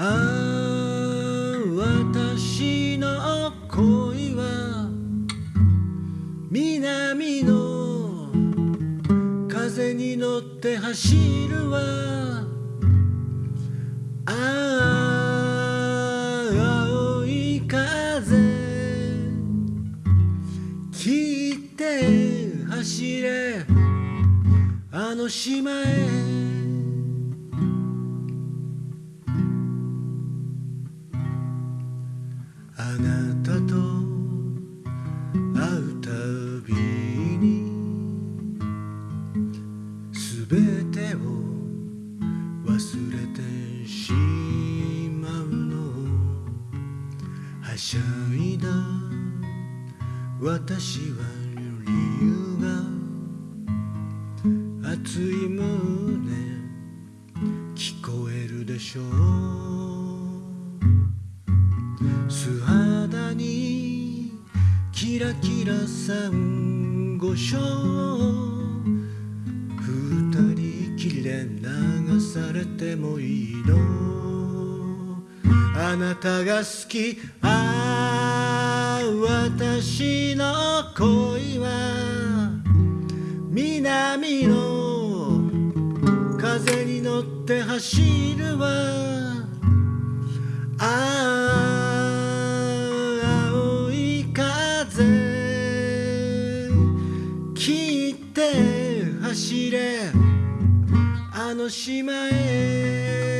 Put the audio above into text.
ああ私の恋は南の風に乗って走るわ。ああ青い風聞いて走れ。あの島へ。なたと会うたびにすべてを忘れてしまうの。はしゃいだ。私は理由が熱い胸聞こえるでしょう。キラキラサンゴ礁二人きりで流されてもいいの。あなたが好きああ私の恋は南の風に乗って走るわ。走れあの島へ。